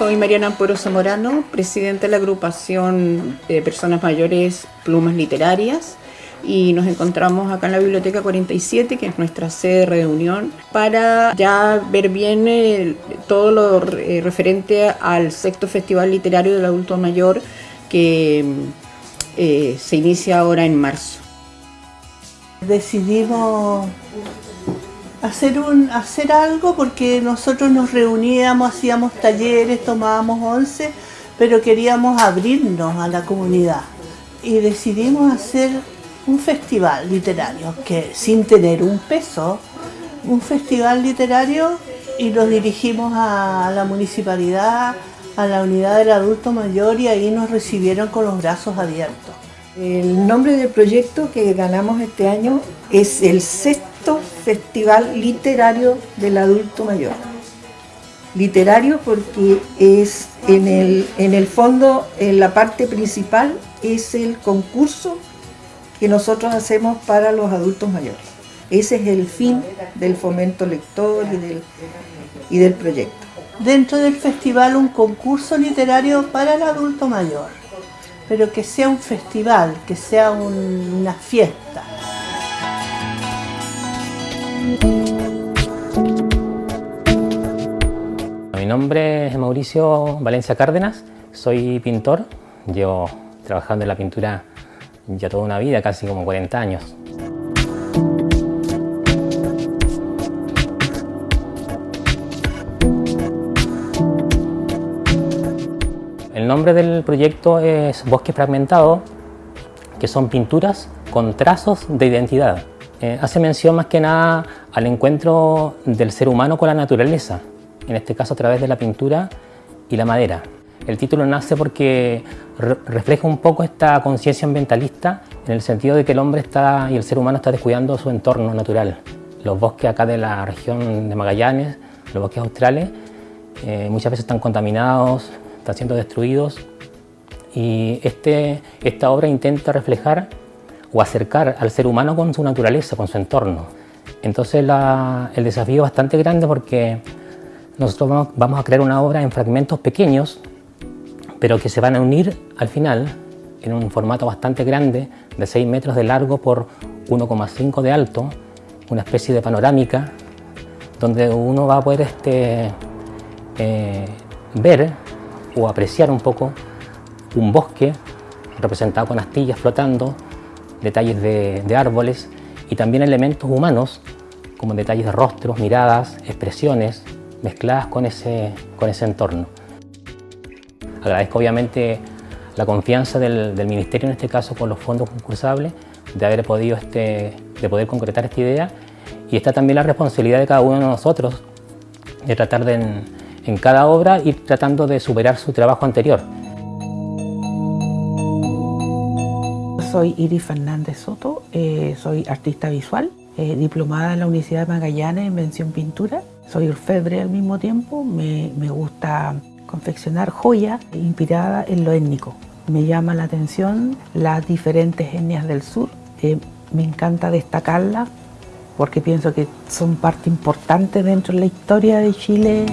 Soy Mariana Amporo Zamorano, presidenta de la agrupación de personas mayores Plumas Literarias y nos encontramos acá en la Biblioteca 47, que es nuestra sede de reunión, para ya ver bien eh, todo lo eh, referente al sexto Festival Literario del Adulto Mayor que eh, se inicia ahora en marzo. Decidimos hacer, un, hacer algo porque nosotros nos reuníamos, hacíamos talleres, tomábamos once, pero queríamos abrirnos a la comunidad y decidimos hacer un festival literario que sin tener un peso, un festival literario y nos dirigimos a la municipalidad, a la unidad del adulto mayor y ahí nos recibieron con los brazos abiertos. El nombre del proyecto que ganamos este año es el sexto Festival Literario del Adulto Mayor. Literario porque es en el, en el fondo, en la parte principal, es el concurso que nosotros hacemos para los adultos mayores. Ese es el fin del fomento lector y del, y del proyecto. Dentro del festival un concurso literario para el adulto mayor, pero que sea un festival, que sea una fiesta. Mi nombre es Mauricio Valencia Cárdenas, soy pintor, llevo trabajando en la pintura ya toda una vida, casi como 40 años. El nombre del proyecto es Bosque Fragmentado, que son pinturas con trazos de identidad. Eh, hace mención más que nada al encuentro del ser humano con la naturaleza, en este caso a través de la pintura y la madera. El título nace porque refleja un poco esta conciencia ambientalista en el sentido de que el hombre está y el ser humano está descuidando su entorno natural. Los bosques acá de la región de Magallanes, los bosques australes, eh, muchas veces están contaminados, están siendo destruidos y este, esta obra intenta reflejar o acercar al ser humano con su naturaleza, con su entorno. Entonces el desafío es bastante grande porque nosotros vamos a crear una obra en fragmentos pequeños pero que se van a unir al final en un formato bastante grande, de 6 metros de largo por 1,5 de alto, una especie de panorámica, donde uno va a poder este, eh, ver o apreciar un poco un bosque representado con astillas flotando, detalles de, árboles y también elementos humanos como detalles de rostros, miradas, expresiones mezcladas con ese, con ese entorno. Agradezco obviamente la confianza del, Ministerio, en este caso con los fondos concursables, de haber podido este, de poder concretar esta idea y está también la responsabilidad de cada uno de nosotros de tratar de en, cada obra ir tratando de superar su trabajo anterior. Soy Iris Fernández Soto, eh, soy artista visual, eh, diplomada en la Universidad de Magallanes en mención pintura. Soy orfebre al mismo tiempo, me, gusta confeccionar joyas inspiradas en lo étnico. Me llama la atención las diferentes etnias del sur. Eh, me encanta destacarlas porque pienso que son parte importante dentro de la historia de Chile.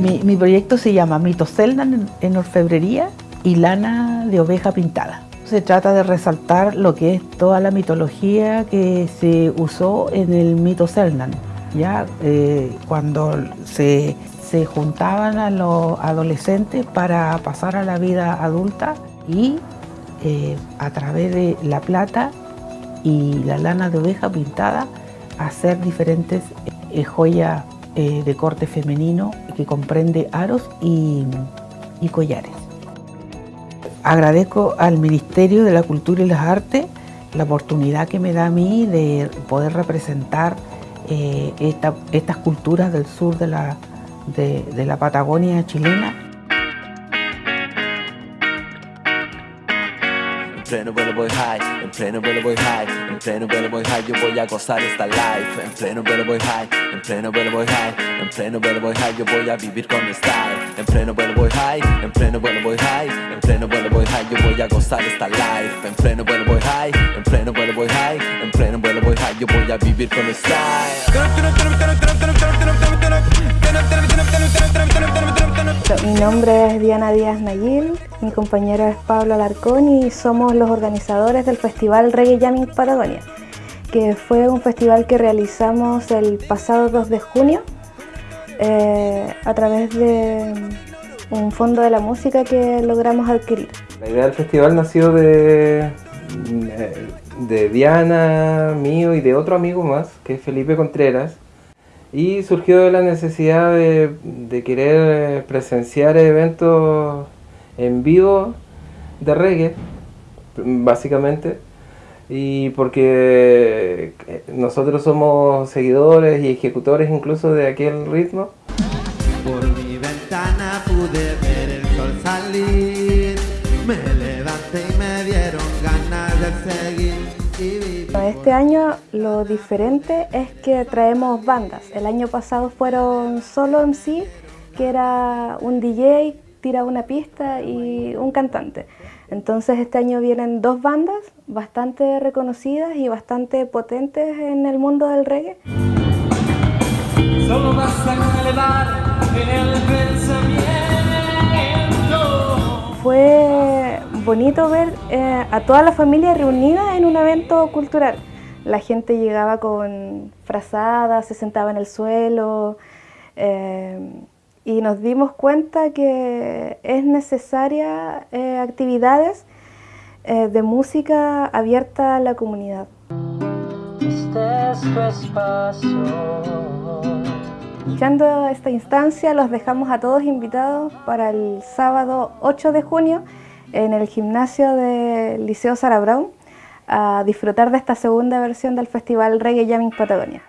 Mi, proyecto se llama Mito Seldan en orfebrería y lana de oveja pintada. Se trata de resaltar lo que es toda la mitología que se usó en el mito Selnan, ¿ya? Eh, cuando se, juntaban a los adolescentes para pasar a la vida adulta y eh, a través de la plata y la lana de oveja pintada hacer diferentes eh, joyas de corte femenino que comprende aros y collares. Agradezco al Ministerio de la Cultura y las Artes la oportunidad que me da a mí de poder representar eh, estas culturas del sur de la Patagonia chilena pleno vuelo voy high, en pleno vuelo voy high, en pleno vuelo voy high, yo voy a gozar esta life, en pleno vuelo voy high, en pleno vuelo voy high, en pleno vuelo voy high, yo voy a vivir con style, en pleno vuelo voy high, en pleno vuelo voy high, en pleno vuelo voy high, yo voy a gozar esta life, en pleno vuelo voy high, en pleno vuelo voy high, en pleno vuelo voy high, yo voy a vivir con style. Mi nombre es Diana Díaz Nayil, mi compañero es Pablo Alarcón y somos los organizadores del Festival Reggae Jamming Patagonia, que fue un festival que realizamos el pasado 2 de junio eh, a través de un fondo de la música que logramos adquirir. La idea del festival nació de, de Diana, mío y de otro amigo más, que es Felipe Contreras, y surgió de la necesidad de, de querer presenciar eventos en vivo de reggae, básicamente, y porque nosotros somos seguidores y ejecutores incluso de aquel ritmo. Por mi ventana pude ver el sol salir, me levanté y me dieron ganas de seguir. y. Este año lo diferente es que traemos bandas. El año pasado fueron solo MC, que era un DJ, tira una pista y un cantante. Entonces este año vienen dos bandas bastante reconocidas y bastante potentes en el mundo del reggae. Solo basta con elevar el pensamiento. Fue bonito ver eh, a toda la familia reunida en un evento cultural. La gente llegaba con frazadas, se sentaba en el suelo eh, y nos dimos cuenta que es necesaria eh, actividades eh, de música abierta a la comunidad. Este es tu espacio. Aprovechando esta instancia, los dejamos a todos invitados para el sábado 8 de junio en el gimnasio del Liceo Sara Brown a disfrutar de esta segunda versión del Festival Reggae Jamming Patagonia.